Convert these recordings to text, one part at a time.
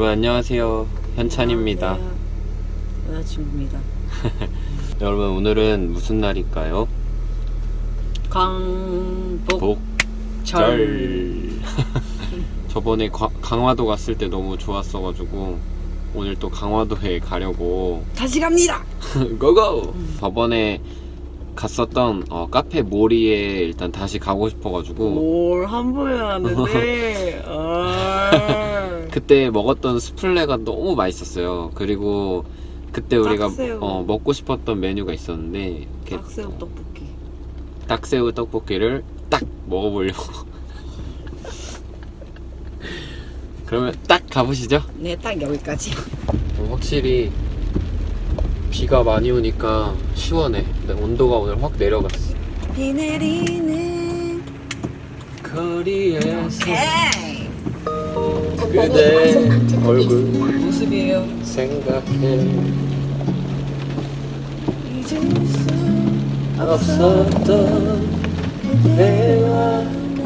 여러분 안녕하세요 현찬입니다 여자친구입니다. 여러분 오늘은 무슨 날일까요? 강복절. 복절 저번에 과- 강화도 갔을 때 너무 좋았어가지고 오늘 또 강화도에 가려고 다시 갑니다. 고고! 저번에 갔었던 어, 카페 모리에 일단 다시 가고 싶어가지고 뭘한 번에 왔는데. 아. 그때 먹었던 스플레가 너무 맛있었어요 그리고 그때 우리가 딱새우. 어, 먹고 싶었던 메뉴가 있었는데 이렇게 딱새우 떡볶이. 닭새우 떡볶이를 딱 먹어보려고 그러면 딱 가보시죠 네, 딱 여기까지. 어, 확실히 비가 많이 오니까 시원해 근데 온도가 오늘 확 내려갔어 비 내리는. 거리에서. 그대 얼굴 모습이에요. 생각해 잊을 수 없었던 내와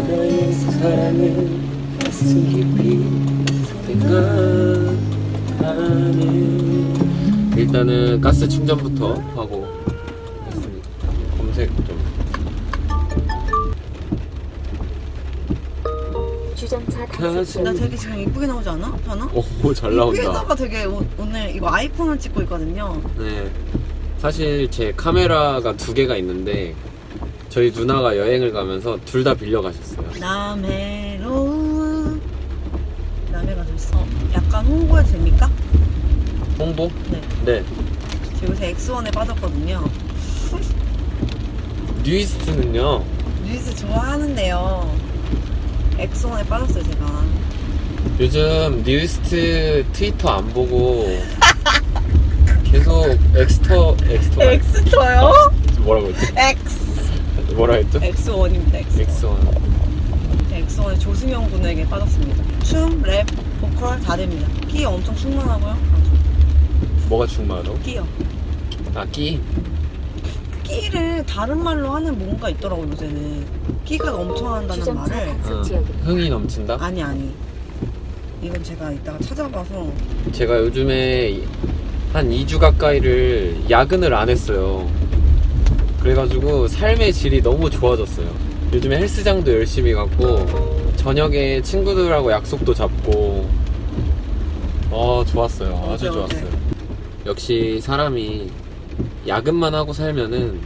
너의 사랑을 가슴 깊이 생각하네 일단은 가스 충전부터 하고 있습니다. 검색 좀 주정차 가슴- 나 되게 지금 이쁘게 나오지 않아? 하나? 오, 잘 이쁘게 나온다. 나가 되게 오, 오늘 이거 아이폰을 찍고 있거든요. 네. 사실 제 카메라가 두 개가 있는데 저희 누나가 여행을 가면서 둘 다 빌려 가셨어요. 남해로운 남해 가졌어. 약간 홍보해도 됩니까? 홍보? 네. 네. 저 요새 엑스원에 빠졌거든요. 뉴이스트는요. 뉴스 좋아하는데요. 엑스원에 빠졌어요 제가. 요즘 뉴이스트 트위터 안 보고 계속 엑스터 엑스터 엑스터요? 뭐라고 했지? 엑스. 뭐라 했죠? 엑스원입니다. 엑스. 엑스원. 엑스원의 조승연 군에게 빠졌습니다. 춤, 랩, 보컬 다 됩니다. 끼 엄청 충만하고요. 뭐가 충만하다고? 끼요. 아 끼? 끼를 다른 말로 하는 뭔가 있더라고 요새는. 끼가 넘쳐난다는 주정차 말을. 어, 지역입니다. 흥이 넘친다? 아니 아니. 이건 제가 이따가 찾아봐서 제가 요즘에 한 2주 가까이를 야근을 안 했어요. 그래가지고 삶의 질이 너무 좋아졌어요. 요즘에 헬스장도 열심히 갔고, 저녁에 친구들하고 약속도 잡고, 어, 좋았어요. 아주 어때, 좋았어요. 역시 사람이 야근만 하고 살면은,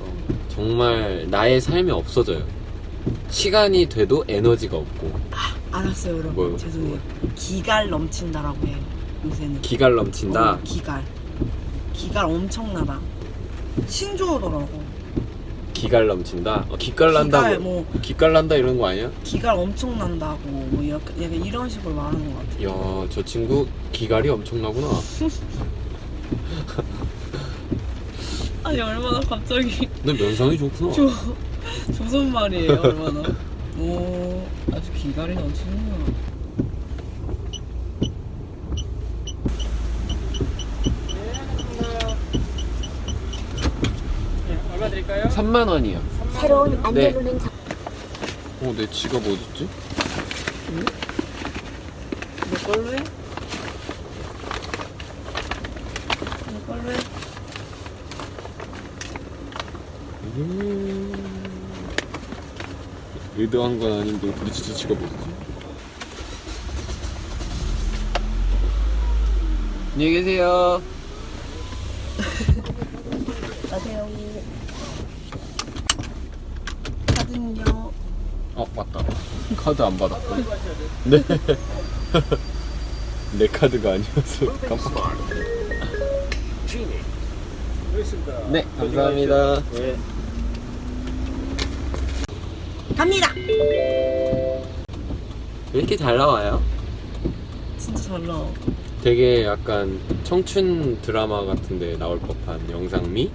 어, 정말 나의 삶이 없어져요. 시간이 돼도 에너지가 없고, 알았어요 여러분. 뭐요? 죄송해요. 기갈 넘친다라고 해요. 요새는. 기갈 넘친다. 어, 기갈. 기갈 엄청나다. 신조어더라고. 기갈 넘친다. 어, 기깔 난다. 기갈 뭐, 뭐 기깔 난다 이런 거 아니야? 기갈 엄청 난다고 뭐 이렇게 약간 이런 식으로 말하는 것 같아요. 이야, 저 친구 기갈이 엄청나구나. 아니 얼마나 갑자기 너 면상이 좋구나. 조 조선 말이에요 얼마나. 오 아주 기갈이 넘치는구나. 얼마 드릴까요? 3만 원이야. 새로운 안내로는 정- 어, 내 지갑 어딨지? 내 걸로 해? 내 걸로 해? 음... 의도한 건 아닌데 근데 진짜 지갑 어딨지? 안녕히 계세요. 카드는요. 어, 맞다. 카드 안 받았고. 네. 내 카드가 아니어서 깜빡. 네, 감사합니다. 네. 갑니다. 왜 이렇게 잘 나와요? 진짜 잘 나와. 되게 약간 청춘 드라마 같은데 나올 법한 영상미?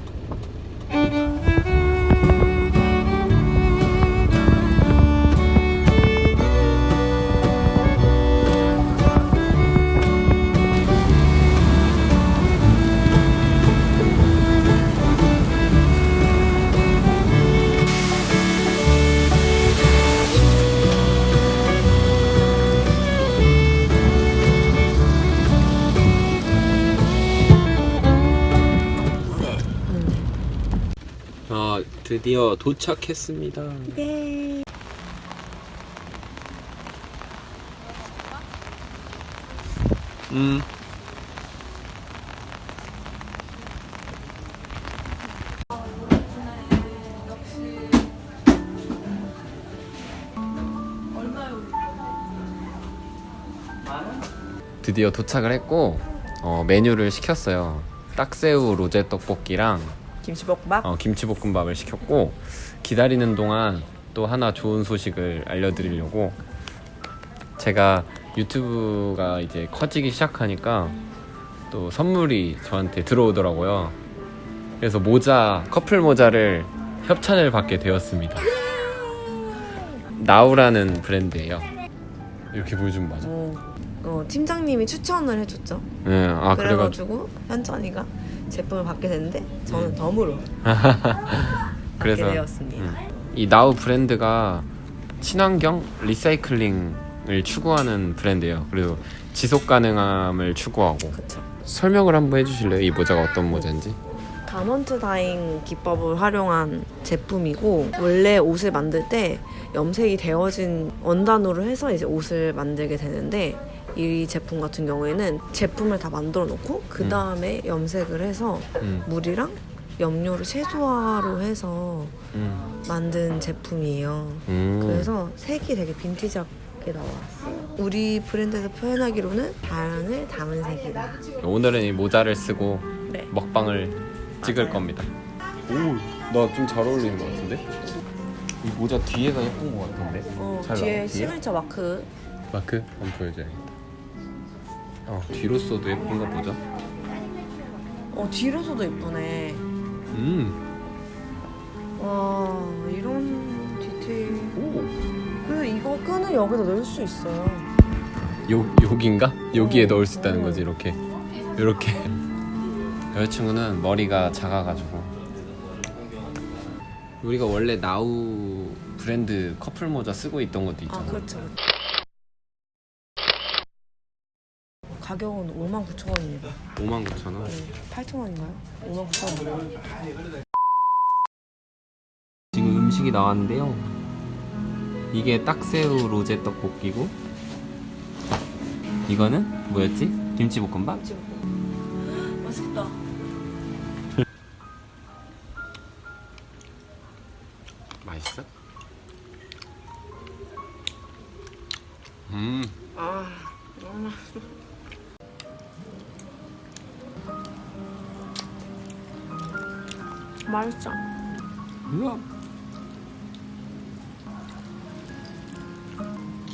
드디어 도착했습니다. 예. 음. 드디어 도착을 했고 어, 메뉴를 시켰어요. 딱새우 로제 떡볶이랑 김치볶음밥? 어, 김치볶음밥을 시켰고 기다리는 동안 또 하나 좋은 소식을 알려드리려고 제가 유튜브가 이제 커지기 시작하니까 또 선물이 저한테 들어오더라고요. 그래서 모자 커플 모자를 협찬을 받게 되었습니다. 나우라는 브랜드예요. 이렇게 보여주면 맞아. 어, 어, 팀장님이 추천을 해줬죠. 네, 아 그래가지고 현찬이가 제품을 받게 됐는데 저는 덤으로 그래서 되었습니다. 음. 이 나우 브랜드가 친환경 리사이클링을 추구하는 브랜드예요. 그리고 지속 가능함을 추구하고 그쵸. 설명을 한번 해주실래요? 이 모자가 어떤 모자인지? 다먼트 다잉 기법을 활용한 제품이고 원래 옷을 만들 때 염색이 되어진 원단으로 해서 이제 옷을 만들게 되는데 이 제품 같은 경우에는 제품을 다 만들어 놓고 그 다음에 염색을 해서 음, 물이랑 염료를 최소화로 해서 음, 만든 제품이에요. 음. 그래서 색이 되게 빈티지하게 나왔어요. 우리 브랜드에서 표현하기로는 자연을 담은 색이다. 오늘은 이 모자를 쓰고 네. 먹방을 찍을 겁니다. 오, 나 좀 잘 어울리는 것 같은데? 이 모자 뒤에가 예쁜 것 같은데? 어, 잘 뒤에 나와, 뒤에? 시그니처 마크 마크 한번 보여줘야겠다. 어, 뒤로 써도 예쁜가 보자. 어 뒤로 써도 예쁘네. 음, 와 이런 디테일. 오. 그리고 이거 끈을 여기다 넣을 수 있어요. 요 여기인가? 여기에 어. 넣을 수 있다는 거지 이렇게 이렇게 여자친구는 머리가 작아가지고 우리가 원래 나우 브랜드 커플 모자 쓰고 있던 것도 아 있잖아. 그렇죠. 가격은 59,000원입니다. 59,000원. 8,000원인가요? 59,000원. 지금 음식이 나왔는데요. 이게 딱새우 로제 떡볶이고 이거는 뭐였지? 김치볶음밥? 맛있다. 맛있어?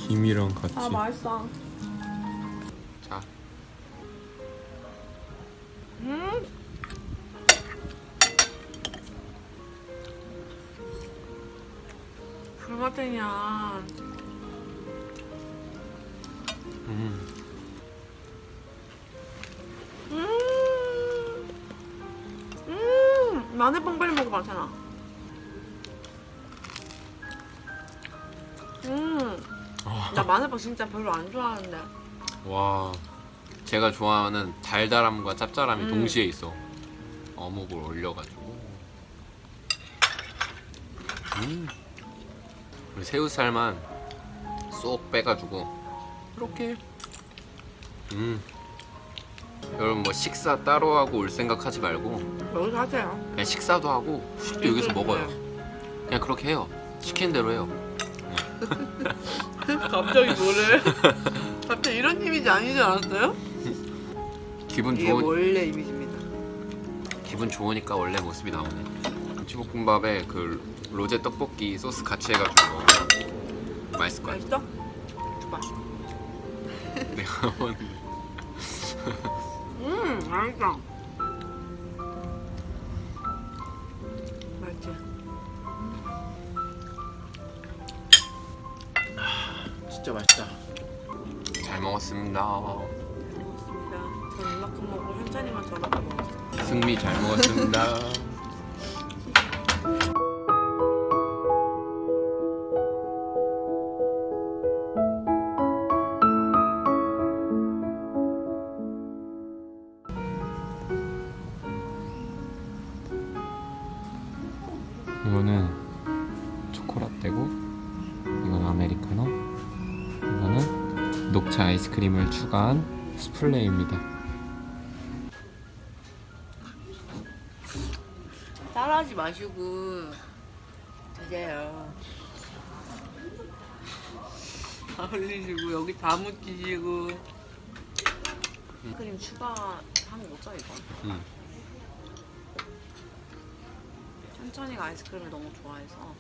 김이랑 같이. 아 맛있어. 자. 음. 불맛탱이야. 음. 음. 음. 마늘빵 빨리 먹어봐, 괜찮 나 마늘빵 진짜 별로 안 좋아하는데. 와. 제가 좋아하는 달달함과 짭짤함이 음. 동시에 있어. 어묵을 올려가지고. 음. 그리고 새우살만 쏙 빼가지고 이렇게. 음. 여러분 뭐 식사 따로 하고 올 생각하지 말고 여기서 하세요. 그냥 식사도 하고 후식도 여기서 먹어요. 그냥 그렇게 해요. 시키는 대로 해요. 갑자기 뭐래? 갑자기 이런 이미지 아니지 않았어요? 기분 이게 좋은 원래 이미지입니다. 기분 좋으니까 원래 모습이 나오네. 김치볶음밥에 그 로제 떡볶이 소스 같이 해가지고 먹으면 맛있을 것 같아. 맛있어? 줘봐. 내가 먹었는데. 음, 맛있다. 진짜 맛있다. 잘 먹었습니다. 고맙습니다. 전 이만큼 먹고 현찬이만 저만큼 먹었어. 승미 잘 먹었습니다. 이거는 초코라떼고 이건 아메리카노 녹차 아이스크림을 추가한 스플레이입니다 따라하지 마시고 드세요. 다 흘리시고 여기 다 묻히시고. 크림 추가하는 거죠 이거? 응. 천천히가 아이스크림을 너무 좋아해서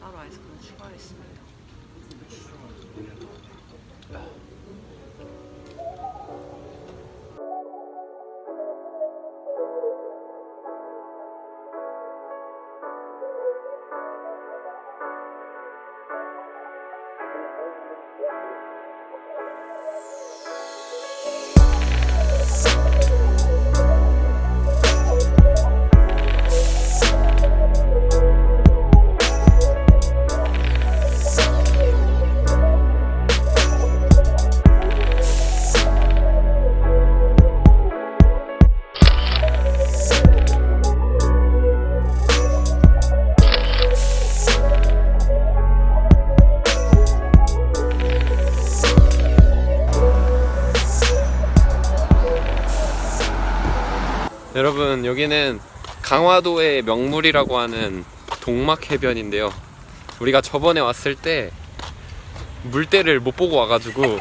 따로 아이스크림 추가했습니다. 여 여기는 강화도의 명물이라고 하는 동막 해변인데요. 우리가 저번에 왔을 때 물때를 못 보고 와가지고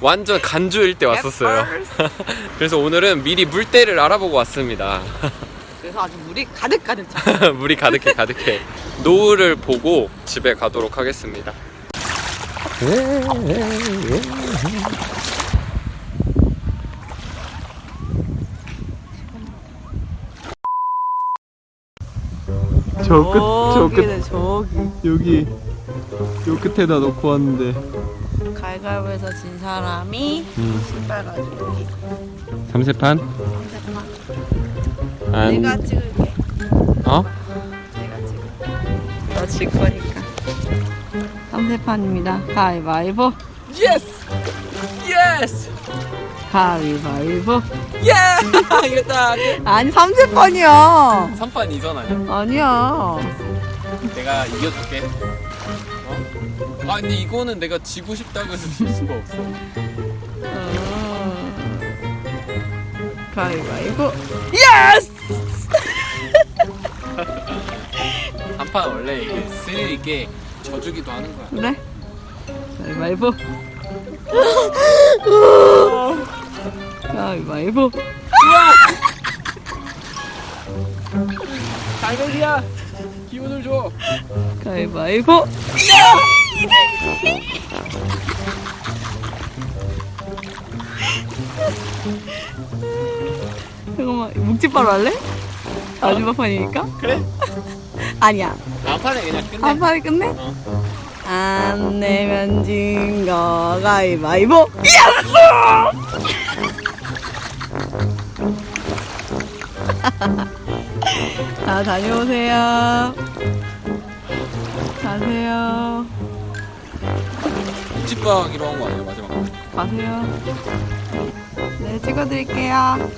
완전 간주일 때 왔었어요. 그래서 오늘은 미리 물때를 알아보고 왔습니다. 그래서 아주 물이 가득 가득 차. 물이 가득해 가득해. 노을을 보고 집에 가도록 하겠습니다 저 끝, 저 끝, 저기. 여기, 요 끝에다 놓고 왔는데. 가위바위보에서 진 사람이 음. 신발 가지고 오기. 삼세판? 안, 내가 찍을게. 어? 내가 찍을게. 너 질 거니까. 3세판입니다. 가위바위보. Yes! Yes! 가위바위보. 예! 이겼다! 아니 3세판이야. 3판 2선 아니야? 아니야. 내가 이겨줄게. 어? 아, 근데 이거는 내가 지고 싶다고 해서 질 수가 없어. 음. 가위바위보. Yes! 3판 원래 이게 스릴 있게 져주기도 하는 거야. 그래? 가위바위보. 가위바위보. 달걀이야! 기운을 줘! 가위바위보. 잠깐만 묵찌바로 할래? 마지막 판이니까? 그래? 아니야 판에 그냥 끝내. 한 판에 끝내? 어. 안 내면 진거 가위바위보 Yes! 자 다녀오세요. 가세요. 묵찌빠로 한 거 아니야, 마지막? 가세요. 네 찍어드릴게요.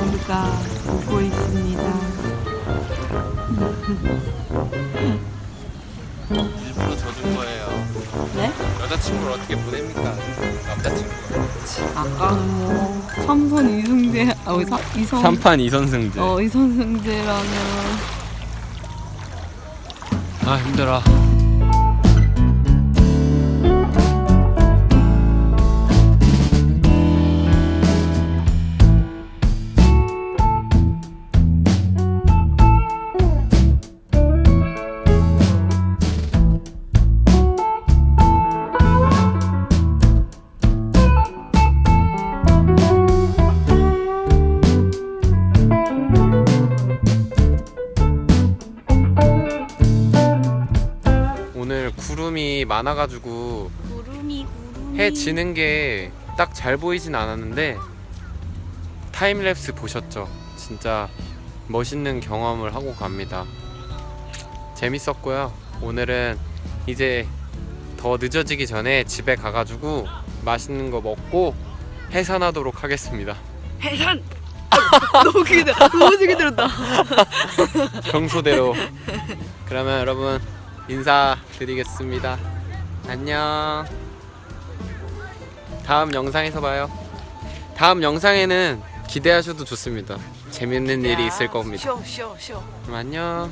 우리가 웃고 있습니다 일부러 져준 거예요. 네? 여자친구를 어떻게 보냅니까? 남자친구. 아까는 뭐 삼선 이승재 아 사, 이성 3판 2선승제. 어 이선승재라면 아, 힘들어. 많아가지고 구름이 구름이 해 지는 게 딱 잘 보이진 않았는데 타임랩스 보셨죠? 진짜 멋있는 경험을 하고 갑니다. 재밌었고요. 오늘은 이제 더 늦어지기 전에 집에 가가지고 맛있는 거 먹고 해산하도록 하겠습니다. 해산 너무 크게 들 너무 크게 들었다. 평소대로. 그러면 여러분 인사드리겠습니다. 안녕. 다음 영상에서 봐요. 다음 영상에는 기대하셔도 좋습니다. 재밌는 일이 있을 겁니다. 쉬어 쉬어 쉬어. 그럼 안녕.